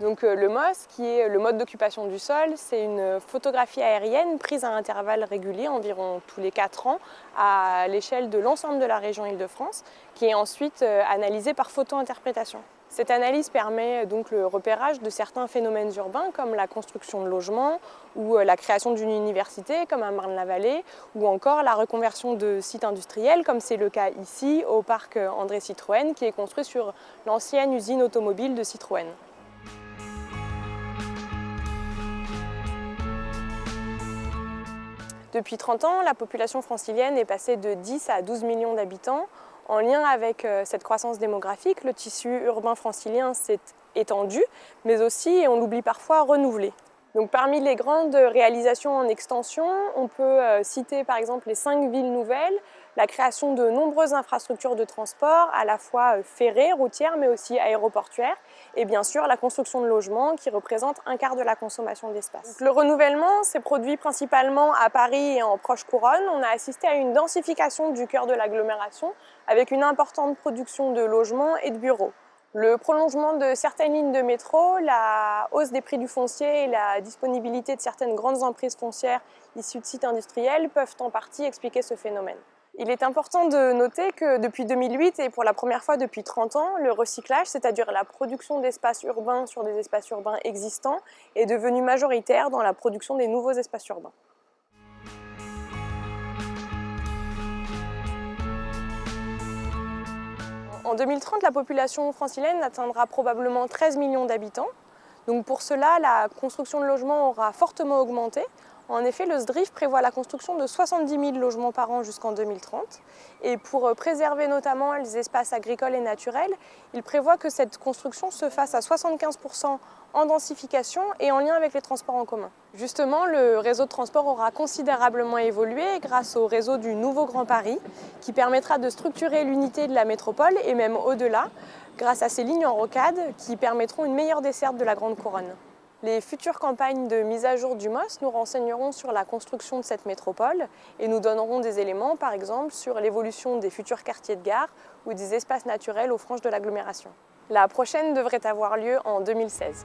Donc le MOS, qui est le mode d'occupation du sol, c'est une photographie aérienne prise à intervalles réguliers, environ tous les 4 ans, à l'échelle de l'ensemble de la région Île-de-France, qui est ensuite analysée par photo-interprétation. Cette analyse permet donc le repérage de certains phénomènes urbains comme la construction de logements ou la création d'une université comme à Marne-la-Vallée ou encore la reconversion de sites industriels comme c'est le cas ici au parc André Citroën qui est construit sur l'ancienne usine automobile de Citroën. Depuis 30 ans, la population francilienne est passée de 10 à 12 millions d'habitants. En lien avec euh, cette croissance démographique, le tissu urbain francilien s'est étendu, mais aussi, et on l'oublie parfois, renouvelé. Parmi les grandes réalisations en extension, on peut euh, citer par exemple les cinq villes nouvelles, la création de nombreuses infrastructures de transport, à la fois euh, ferrées, routières, mais aussi aéroportuaires, et bien sûr la construction de logements qui représente un quart de la consommation d'espace. Le renouvellement s'est produit principalement à Paris et en proche couronne. On a assisté à une densification du cœur de l'agglomération avec une importante production de logements et de bureaux. Le prolongement de certaines lignes de métro, la hausse des prix du foncier et la disponibilité de certaines grandes emprises foncières issues de sites industriels peuvent en partie expliquer ce phénomène. Il est important de noter que depuis 2008 et pour la première fois depuis 30 ans, le recyclage, c'est-à-dire la production d'espaces urbains sur des espaces urbains existants, est devenu majoritaire dans la production des nouveaux espaces urbains. En 2030, la population francilienne atteindra probablement 13 millions d'habitants. Donc pour cela, la construction de logements aura fortement augmenté. En effet, le SDRIF prévoit la construction de 70 000 logements par an jusqu'en 2030. Et pour euh, préserver notamment les espaces agricoles et naturels, il prévoit que cette construction se fasse à 75% en densification et en lien avec les transports en commun. Justement, le réseau de transport aura considérablement évolué grâce au réseau du Nouveau Grand Paris qui permettra de structurer l'unité de la métropole et même au-delà grâce à ces lignes en rocade qui permettront une meilleure desserte de la Grande Couronne. Les futures campagnes de mise à jour du MOS nous renseigneront sur la construction de cette métropole et nous donneront des éléments, par exemple, sur l'évolution des futurs quartiers de gare ou des espaces naturels aux franges de l'agglomération. La prochaine devrait avoir lieu en 2016.